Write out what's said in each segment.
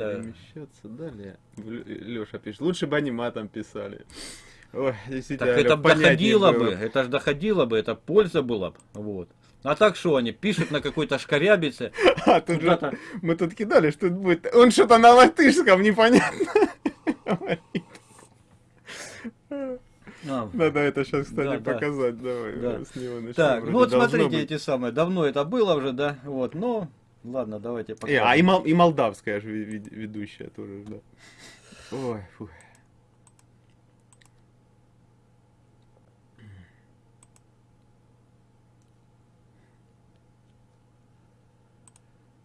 это... Перемещаться далее. Леша пишет, лучше бы аниматом писали. Ой, так это доходило бы, это же доходило бы, это польза была бы. Вот. А так что они пишут на какой-то шкарябице? А тут же мы тут кидали, что будет. Он что-то на латышском непонятно. А, Надо это сейчас, кстати, да, показать. Да. Давай, да. с него начнем. Так, ну вот смотрите быть. эти самые. Давно это было уже, да? Вот, но ладно, давайте покажем. И, а и, мол, и молдавская же ведущая тоже, да. Ой, фу.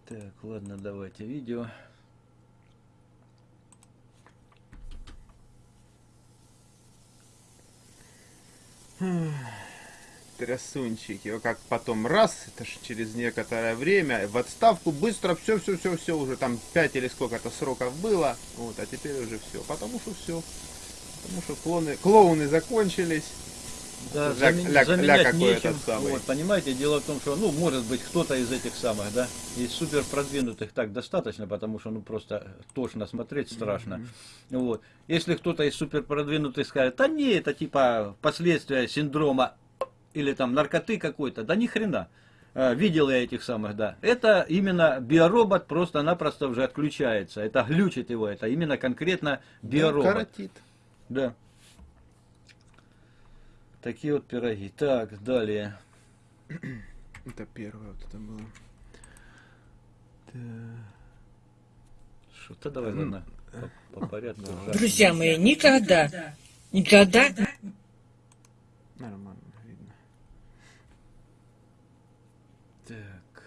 Так, ладно, давайте видео. Трясунчики. Как потом раз, это же через некоторое время, в отставку быстро все, все, все, все, уже там 5 или сколько-то сроков было. Вот, а теперь уже все. Потому что все. Потому что клоны, клоуны закончились. Да, ля, замен, ля, заменять ля нечем. Вот, понимаете, дело в том, что, ну, может быть, кто-то из этих самых, да, из супер продвинутых так достаточно, потому что, ну, просто тошно смотреть страшно. Mm -hmm. Вот. Если кто-то из супер продвинутых скажет, да не, это типа последствия синдрома или там наркоты какой-то, да ни хрена. А, видел я этих самых, да. Это именно биоробот просто-напросто уже отключается. Это глючит его, это именно конкретно биоробот. Да, коротит. Да. Такие вот пироги. Так, далее. Это первое вот это было. Что-то давай, ладно, по, по порядку. Друзья мои, никогда, никогда... Нормально видно. Так.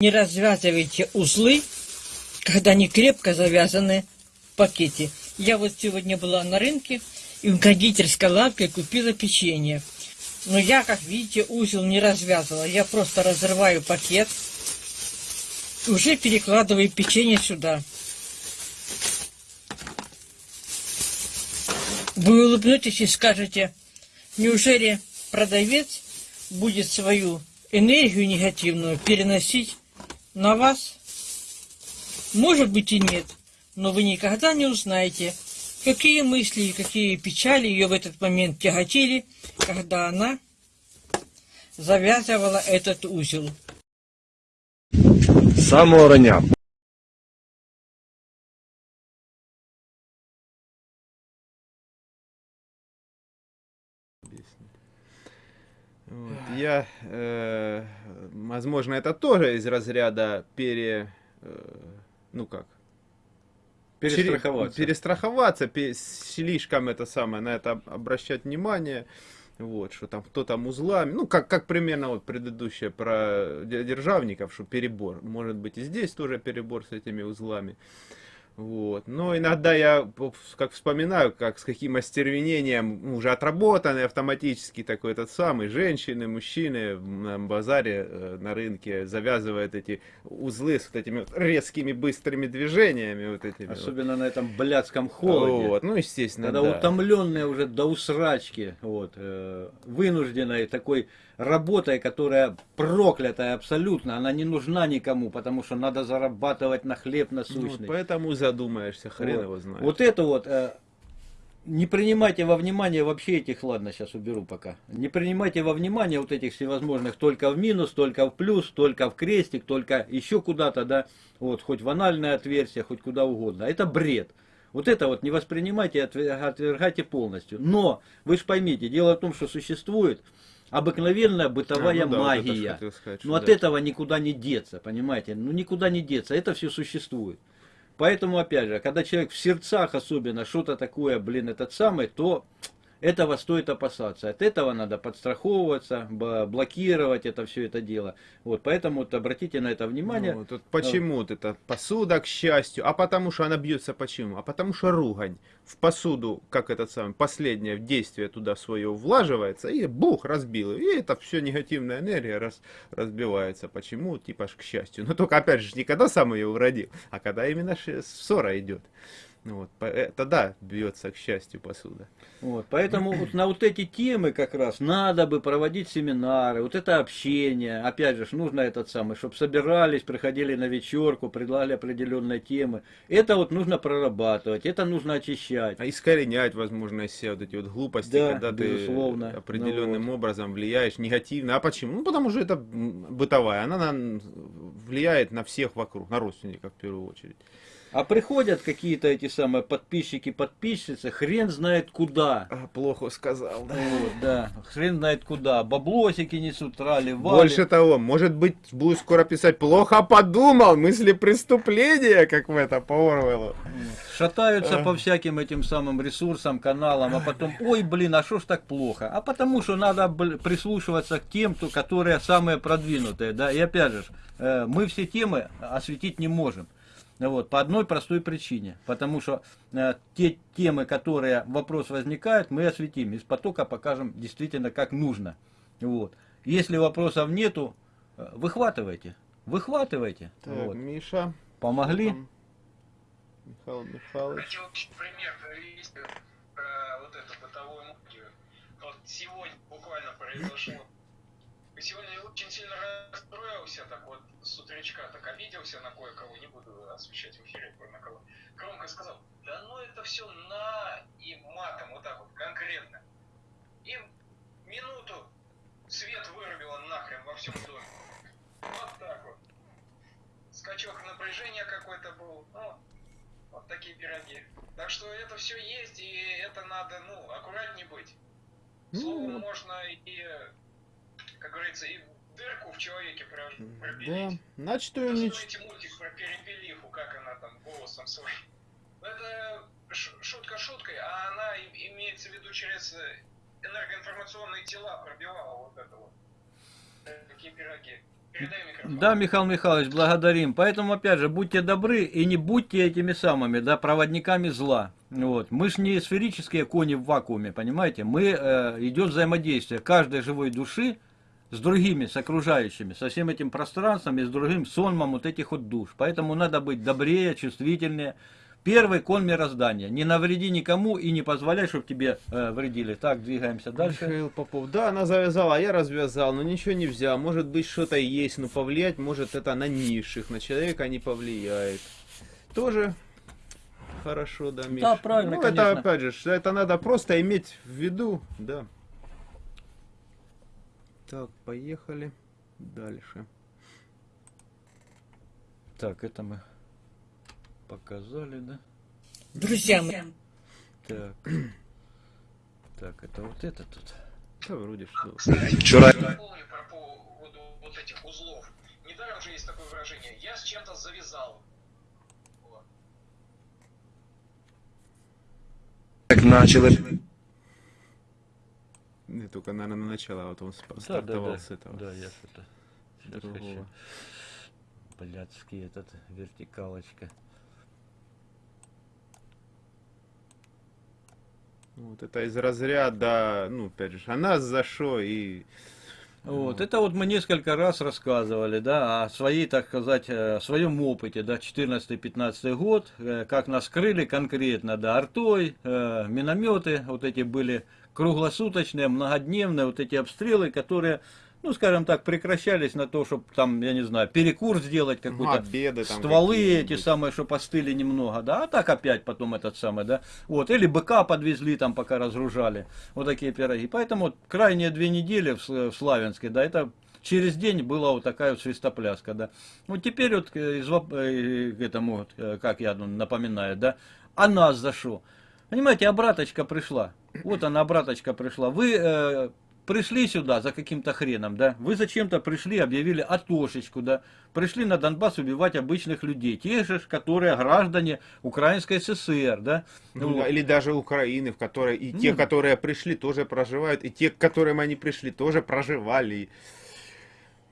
Не развязывайте узлы, когда они крепко завязаны в пакете. Я вот сегодня была на рынке и в кондитерской лавке купила печенье. Но я, как видите, узел не развязывала. Я просто разрываю пакет уже перекладываю печенье сюда. Вы улыбнетесь и скажете, неужели продавец будет свою энергию негативную переносить на вас? Может быть и нет, но вы никогда не узнаете, какие мысли и какие печали ее в этот момент тяготили, когда она завязывала этот узел. Самого рання Вот, я, э, возможно, это тоже из разряда пере, э, ну как, перестраховаться, перестраховаться, слишком это самое, на это обращать внимание, вот, что там кто там узлами, ну, как, как примерно вот предыдущее про державников, что перебор, может быть и здесь тоже перебор с этими узлами, вот. Но иногда я как вспоминаю, как с каким остервенением ну, уже отработанный автоматически такой этот самый, женщины, мужчины на базаре, э, на рынке завязывают эти узлы с вот этими вот резкими быстрыми движениями. Вот этими Особенно вот. на этом блядском холоде. Вот. Ну, естественно, Когда да. утомленные уже до усрачки, вот, э, вынужденной такой работой, которая проклятая абсолютно, она не нужна никому, потому что надо зарабатывать на хлеб насущный. Вот поэтому задумаешься, хрен вот. его знает. Вот это вот, э, не принимайте во внимание вообще этих, ладно, сейчас уберу пока, не принимайте во внимание вот этих всевозможных только в минус, только в плюс, только в крестик, только еще куда-то, да, вот, хоть в анальное отверстие, хоть куда угодно. Это бред. Вот это вот не воспринимайте, отвергайте полностью. Но, вы же поймите, дело в том, что существует обыкновенная бытовая а, ну да, магия. Вот сказать, Но да. от этого никуда не деться, понимаете? Ну никуда не деться, это все существует. Поэтому, опять же, когда человек в сердцах особенно что-то такое, блин, этот самый, то этого стоит опасаться. От этого надо подстраховываться, блокировать это все это дело. Вот, поэтому вот обратите на это внимание. Ну, тут почему вот. это посуда, к счастью, а потому что она бьется почему? А потому что ругань в посуду, как этот самый, последнее действие туда свое влаживается, и бух, разбил. И это все негативная энергия раз, разбивается. Почему? Типа к счастью. Но только опять же, не когда сам ее уродил, а когда именно ссора идет. Ну вот, тогда бьется, к счастью, посуда. Вот, поэтому вот на вот эти темы как раз надо бы проводить семинары, вот это общение, опять же, нужно этот самый, чтобы собирались, приходили на вечерку, предлагали определенные темы. Это вот нужно прорабатывать, это нужно очищать. А искоренять, возможно, себя вот эти вот глупости, Да, когда безусловно. ты Ну определенным образом влияешь негативно. А почему? Ну, потому что это бытовая. Она на- влияет на всех вокруг, на родственников в первую очередь. А приходят какие-то эти самые подписчики, подписчицы, хрен знает куда. А, плохо сказал, да. Вот, да, хрен знает куда. Баблосики несут, трали, вали. Больше того, может быть, буду скоро писать «плохо подумал», мысли преступления, как в это, по Орвеллу. Шатаются А. по всяким этим самым ресурсам, каналам, а потом, ой, блин, а что ж так плохо? А потому что надо прислушиваться к тем, кто, которые самые продвинутые, да, и опять же, э, мы все темы осветить не можем. Вот, по одной простой причине. Потому что э, те темы, которые вопрос возникает, мы осветим. Из потока покажем действительно как нужно. Вот. Если вопросов нету, э, выхватывайте. Выхватывайте. Так, Вот. Миша. Помогли? Там Михаил Михайлович. Хотел пример привести про вот эту бытовую магию. Вот сегодня буквально произошло. Сегодня очень сильно расстроился, так вот, с утречка так обиделся на кое-кого, не буду освещать в эфире на кого. Громко сказал, да ну это все на и матом, вот так вот, конкретно. И минуту свет вырубило нахрен во всем доме. Вот так вот. Скачок напряжения какой-то был. Ну, вот такие пироги. Так что это все есть, и это надо, ну, аккуратнее быть. Словом, Ну, можно и, как говорится, и дырку в человеке про- да. пропилить. Значит, ее не... Посмотрите мультик про перепелиху, как она там голосом своим. Ну, Это шутка шуткой, а она имеется в виду через э, энергоинформационные тела пробивала вот это вот. Такие пироги. Передай микрофон. Да, Михаил Михайлович, благодарим. Поэтому, опять же, будьте добры и не будьте этими самыми, да, проводниками зла. Вот. Мы ж не сферические кони в вакууме, понимаете? Мы, э, идет взаимодействие каждой живой души с другими, с окружающими, со всем этим пространством и с другим сонмом вот этих вот душ. Поэтому надо быть добрее, чувствительнее. Первый кон мироздания. Не навреди никому и не позволяй, чтобы тебе э, вредили. Так, двигаемся дальше. Михаил Попов. Да, она завязала, а я развязал, но ничего не взял. Может быть, что-то есть, но повлиять может это на низших, на человека не повлияет. Тоже хорошо, да, Миш? Да, правильно, Ну, конечно. это, опять же, это надо просто иметь в виду, да. Так, поехали дальше. Так, это мы показали, да? Друзья мои, Так. Так, это вот это тут. Да, вроде что. Вчера... Помню про поводу вот этих узлов. Недаром же есть такое выражение. Я с чем-то завязал. Вот. Как начало Не только, наверное, на начало, а вот он спа- Да, да, стартовал да. с этого. Да, я что-то. с сейчас хочу. Блядский этот вертикалочка. Вот это из разряда, ну, опять же, а нас за что и... Вот, это вот мы несколько раз рассказывали, да, о своей, так сказать, э, о своем опыте, да, 14-15 год, э, как нас крыли конкретно, да, артой, э, минометы, вот эти были круглосуточные, многодневные, вот эти обстрелы, которые, ну, скажем так, прекращались на то, чтобы там, я не знаю, перекур сделать какой-то, Обеды там стволы эти самые, что постыли немного, да, а так опять потом этот самый, да, вот, или быка подвезли там, пока разгружали, вот такие пироги. Поэтому вот крайние две недели в, в Славянске, да, это через день была вот такая вот свистопляска, да. Вот теперь вот э, из, воп- э, к этому, э, как я ну, напоминаю, да, а нас за что? Понимаете, обраточка пришла, вот она обраточка пришла, вы э, пришли сюда за каким-то хреном, да, вы зачем-то пришли, объявили атошечку, да, пришли на Донбасс убивать обычных людей, тех же, которые граждане Украинской ССР, да. Ну, Вот. Или даже Украины, в которой и те, Ну. которые пришли, тоже проживают, и те, к которым они пришли, тоже проживали.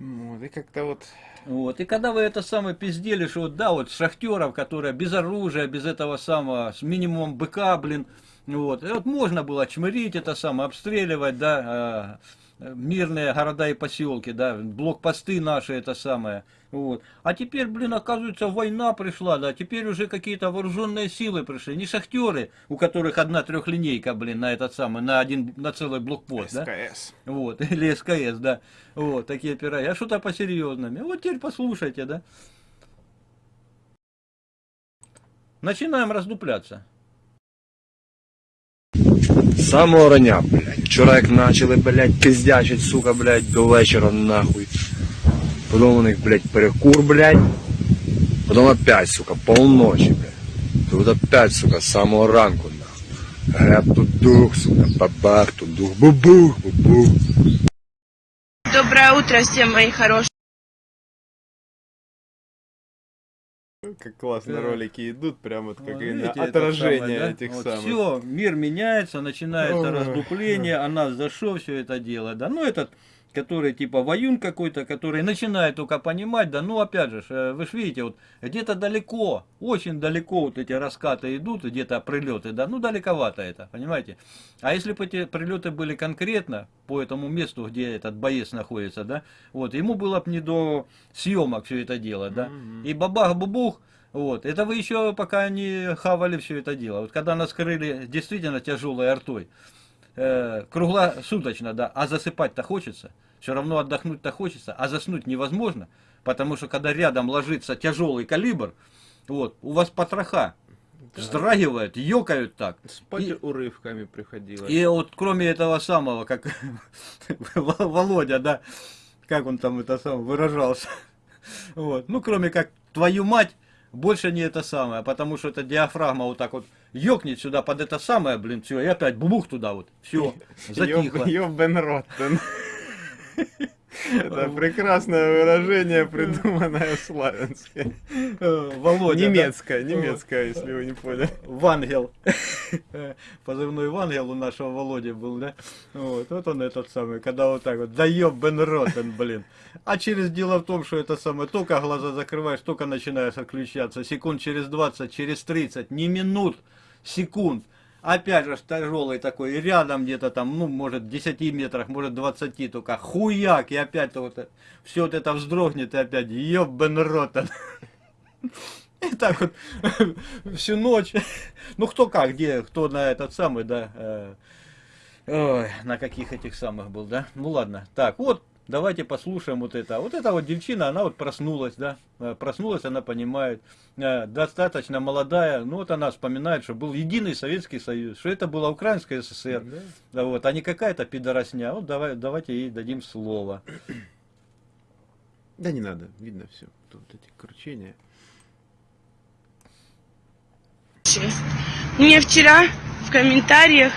Вот, и как-то вот... Вот. И когда вы это самое пиздели, что вот, да, вот шахтеров, которые без оружия, без этого самого, с минимумом быка, блин, вот, и вот можно было чмырить это самое, обстреливать, да, э, мирные города и поселки, да, блокпосты наши, это самое. Вот. А теперь, блин, оказывается, война пришла, да, теперь уже какие-то вооруженные силы пришли, не шахтеры, у которых одна трехлинейка, блин, на этот самый, на один, на целый блокпост, да. СКС. Вот, или СКС, да. Вот, такие пироги. А что-то посерьезными. Вот теперь послушайте, да. Начинаем раздупляться З самого рання, блядь. Вчора як почали, блядь, пиздячить, сука, блядь, до вечора нахуй. Потім у них, блядь, перекур, блядь. Потім опять, сука, полночі, блядь. Тут опять, сука, з самого ранку, нахуй. Греб тут дух, сука, бабах, тут дух, бубух, бубух. Доброе утро всем, мои хорошие. Как классно Да. ролики идут, прям вот как видите, отражение самое, да? этих Вот самых. Все, мир меняется, начинается Ой, раздупление, а нас за что все это дело, да? Ну, этот, который типа воюн какой-то, который начинает только понимать, да, ну, опять же, э, вы же видите, вот где-то далеко, очень далеко вот эти раскаты идут, где-то прилеты, да, ну, далековато это, понимаете? А если бы эти прилеты были конкретно по этому месту, где этот боец находится, да, вот, ему было бы не до съемок все это дело, да, Мгм. и бабах-бубух, вот, это вы еще пока не хавали все это дело. Вот когда нас крыли действительно тяжелой артой, э, круглосуточно, да, а засыпать-то хочется, все равно отдохнуть-то хочется, а заснуть невозможно, потому что когда рядом ложится тяжелый калибр, вот, у вас потроха вздрагивают, ёкают так. Спать И- урывками приходилось. И вот кроме этого самого, как Володя, да, как он там это сам выражался, вот, ну кроме как твою мать, больше не это самое, потому что эта диафрагма вот так вот ёкнет сюда под это самое, блин, все, и опять бубух туда вот, все, затихло. Ёбен Роттен. Это прекрасное выражение, придуманное в Славянске. Э, Володя, да? Немецкое, немецкое, если вы не поняли. Вангел. Позывной Вангел у нашего Володи был, да? Вот, вот он этот самый, когда вот так вот, да ёбен ротен, блин. А через дело в том, что это самое, только глаза закрываешь, только начинаешь отключаться. Секунд через 20, через 30, не минут, секунд. Опять же, тяжелый такой, рядом где-то там, ну, может, в 10 метрах, может, 20, только хуяк, и опять вот все вот это вздрогнет, и опять ёбен ротен. И так вот всю ночь. Ну кто как, где, кто на этот самый, да. э, ой, на каких этих самых был, да? Ну ладно. Так, вот, давайте послушаем вот это. Вот эта вот девчина, она вот проснулась, да. Э, Проснулась, она понимает. э, Достаточно молодая. Ну вот она вспоминает, что был единый Советский Союз, что это была Украинская ССР. Да, вот, а не какая-то пидоросня. Вот давай, давайте ей дадим слово. Да не надо, видно все. Тут эти кручения. Мне вчера в комментариях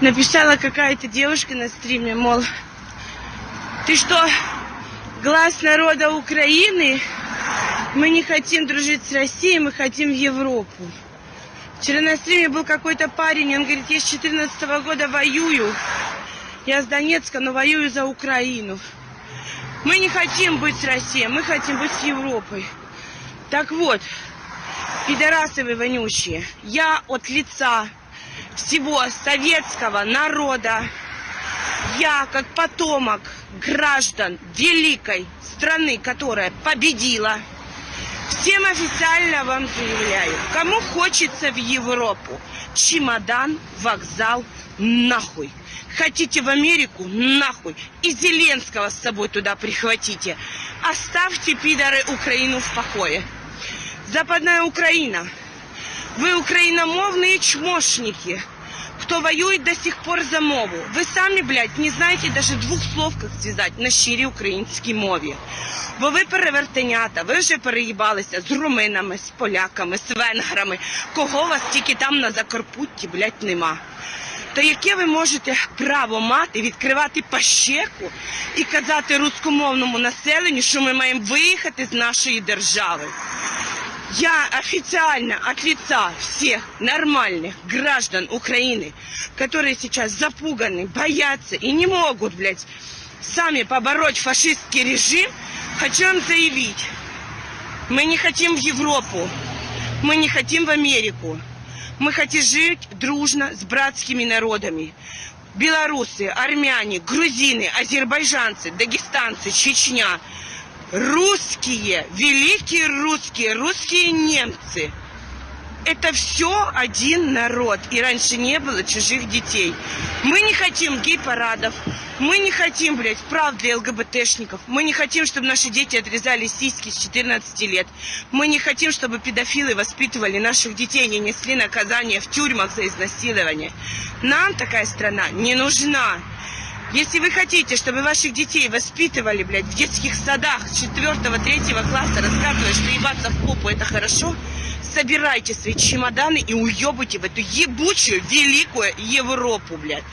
написала какая-то девушка на стриме, мол, ты что, глаз народа Украины? Мы не хотим дружить с Россией, мы хотим в Европу. Вчера на стриме был какой-то парень, он говорит, я с 14 года воюю. Я с Донецка, но воюю за Украину. Мы не хотим быть с Россией, мы хотим быть с Европой. Так вот, пидорасы вы вонючие, я от лица всего советского народа, я как потомок граждан великой страны, которая победила, всем официально вам заявляю, кому хочется в Европу, чемодан, вокзал, нахуй. Хотите в Америку? Нахуй. И Зеленского с собой туда прихватите. Оставьте, пидоры, Украину в покое. Западная Украина. Вы украиномовные чмошники. Кто воюет до сих пор за мову. Ви самі, блядь, не знаєте даже двох слов, як зв'язати на щирій українській мові. Бо ви перевертенята, ви вже переїбалися з руминами, з поляками, з венграми. Кого вас тільки там на Закарпутті, блядь, нема. То яке ви можете право мати відкривати пащеку і казати рускомовному населенню, що ми маємо виїхати з нашої держави? Я официально от лица всех нормальных граждан Украины, которые сейчас запуганы, боятся и не могут, блядь, сами побороть фашистский режим, хочу вам заявить, мы не хотим в Европу, мы не хотим в Америку, мы хотим жить дружно с братскими народами. белорусы, армяне, грузины, азербайджанцы, дагестанцы, Чечня, русские, великие русские, русские немцы. Это все один народ. И раньше не было чужих детей. Мы не хотим гей-парадов. Мы не хотим, блядь, прав для ЛГБТшников. Мы не хотим, чтобы наши дети отрезали сиськи с 14 лет. Мы не хотим, чтобы педофилы воспитывали наших детей и несли наказание в тюрьмах за изнасилование. Нам такая страна не нужна. Если вы хотите, чтобы ваших детей воспитывали, блядь, в детских садах с 4-3 класса, рассказывая, что ебаться в попу это хорошо, собирайте свои чемоданы и уебайте в эту ебучую великую Европу, блядь.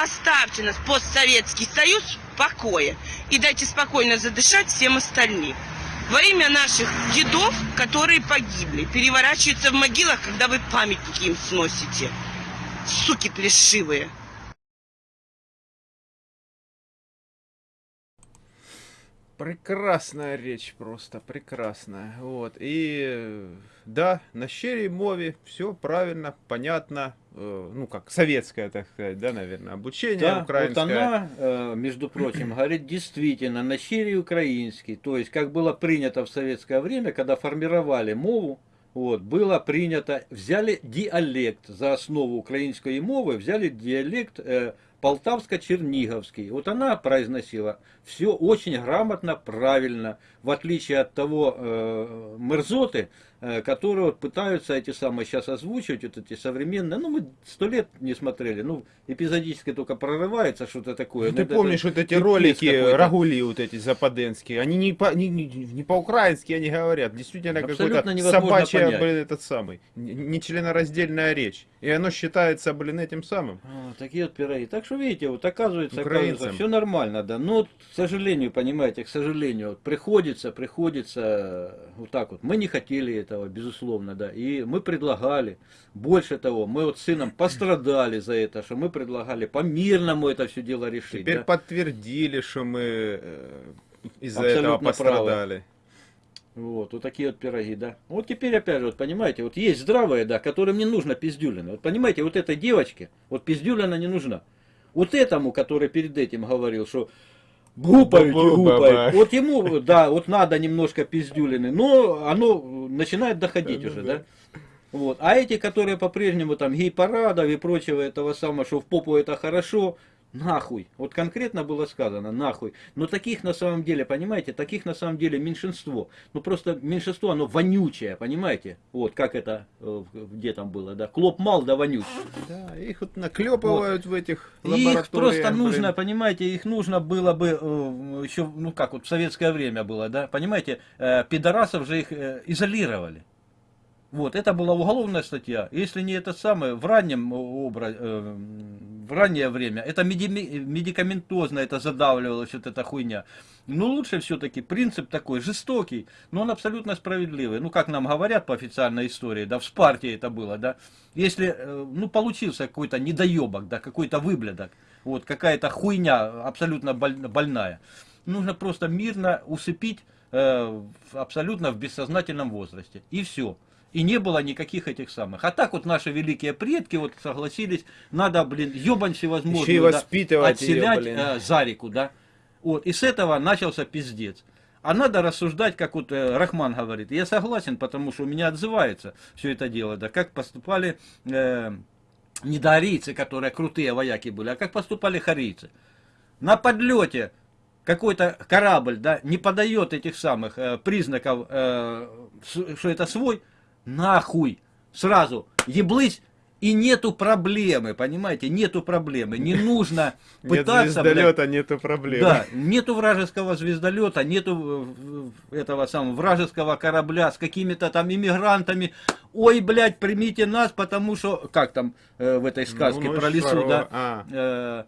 Оставьте нас, постсоветский союз, в покое. И дайте спокойно задышать всем остальным. Во имя наших дедов, которые погибли, переворачиваются в могилах, когда вы памятники им сносите. Суки плешивые. Прекрасная речь просто, прекрасная. Вот. И да, на щирей мове все правильно, понятно. э, Ну, как советское, так сказать, да, наверное, обучение Да, вот украинское. она, э, между прочим, говорит действительно на щире украинский. То есть, как было принято в советское время, когда формировали мову, вот, было принято, взяли диалект за основу украинской мовы, взяли диалект э, полтавско-черниговский. Вот она произносила все очень грамотно, правильно, в отличие от того э, мерзоты, которые вот пытаются эти самые сейчас озвучивать, вот эти современные, ну мы сто лет не смотрели, ну эпизодически только прорывается что-то такое. Ну, Ну, ты это- помнишь вот эти ролики, рагули вот эти западенские, они не, по, не, не, не по-украински они говорят, действительно какой-то собачья, понять. блин, этот самый, н- нечленораздельная речь. И оно считается, блин, этим самым. А, такие вот пироги. Так что видите, вот оказывается, Украинцам. оказывается все нормально, да. Но, вот, к сожалению, понимаете, к сожалению, приходится, приходится э, вот так вот. Мы не хотели этого, безусловно, да. И мы предлагали. Больше того, мы вот с сыном пострадали за это, что мы предлагали по-мирному это все дело решить. Теперь да. подтвердили, что мы э, из-за этого правы. пострадали. Вот, вот такие вот пироги, да. Вот теперь опять же, вот понимаете, вот есть здравые, да, которым не нужно пиздюлина. Вот понимаете, вот этой девочке, вот пиздюлина не нужна. Вот этому, который перед этим говорил, что Бу-бу-баба. гупаете. Вот ему, да, вот надо немножко пиздюлины, но оно начинает доходить уже, да. Вот. А эти, которые по-прежнему там гей-парадов и прочего этого самого, что в попу это хорошо, нахуй. Вот конкретно было сказано, нахуй. Но таких на самом деле, понимаете, таких на самом деле меньшинство. Ну просто меньшинство, оно вонючее, понимаете? Вот как это, э, где там было, да? Клоп мал, да вонючий. Да, их вот наклепывают в этих Их лабораториях. просто блин. нужно, понимаете, их нужно было бы э, еще, ну как вот в советское время было, да, понимаете, э, пидорасов же их изолировали. Вот, это была уголовная статья. Если не это самое, в раннем образе, в раннее время, это меди- медикаментозно это задавливалось, вот эта хуйня. Но лучше все-таки принцип такой, жестокий, но он абсолютно справедливый. Ну, как нам говорят по официальной истории, да, в Спарте это было, да. Если, э, ну, получился какой-то недоебок, да, какой-то выблядок, вот, какая-то хуйня абсолютно боль- больная, нужно просто мирно усыпить э, абсолютно в бессознательном возрасте. И все. И не было никаких этих самых. А так вот наши великие предки вот согласились, надо, блин, ебань всевозможную, Еще и да, воспитывать отселять блин. э, за реку, да. Вот, и с этого начался пиздец. А надо рассуждать, как вот э, Рахман говорит. Я согласен, потому что у меня отзывается все это дело, да, как поступали э, недоарийцы, которые крутые вояки были, а как поступали харийцы. На подлете какой-то корабль, да, не подает этих самых э, признаков, э, что это свой, нахуй, сразу, еблыть, и нету проблемы, понимаете, нету проблемы, не нужно Нет пытаться, блядь, звездолета, нету проблем. да, нету вражеского звездолета, нету э, этого самого вражеского корабля с какими-то там иммигрантами. Ой, блядь, примите нас, потому что, как там э, в этой сказке Ну, ну, про лесу, здорово. да? А. Э,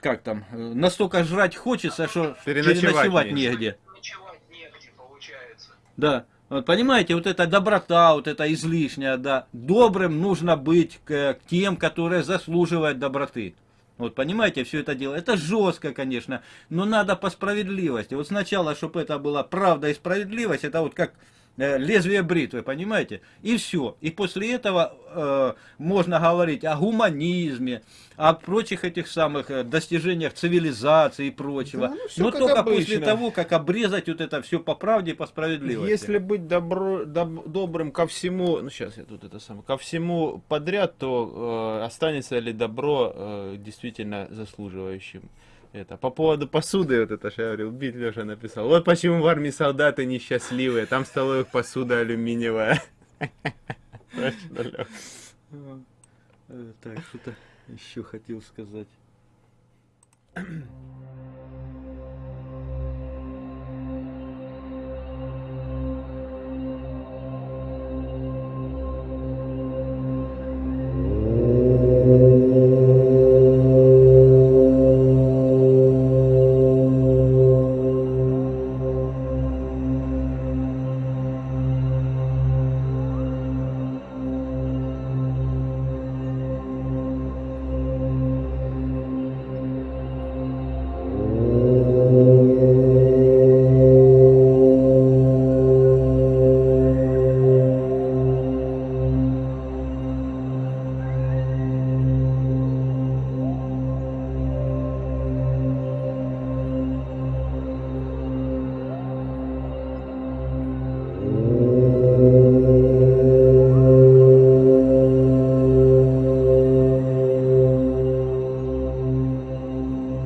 как там, настолько жрать хочется, что Переночевать переночевать негде. Ночевать негде, получается. Да. Вот понимаете, вот эта доброта, вот эта излишняя, да. Добрым нужно быть к, к тем, которые заслуживают доброты. Вот понимаете, все это дело. Это жестко, конечно, но надо по справедливости. Вот сначала, чтобы это была правда и справедливость, это вот как лезвие бритвы, понимаете? И все. И после этого э, можно говорить о гуманизме, о прочих этих самых э, достижениях цивилизации и прочего. Да, ну, Но как только обычно. после того, как обрезать вот это все по правде и по справедливости. Если быть добро, доб- добрым ко всему, ну сейчас я тут это самое, ко всему подряд, то э, останется ли добро э, действительно заслуживающим это. По поводу посуды, вот это же я говорил, Бит Леша написал. Вот почему в армии солдаты несчастливые, там столовых посуда алюминиевая. Точно. Э, Так, что-то еще хотел сказать.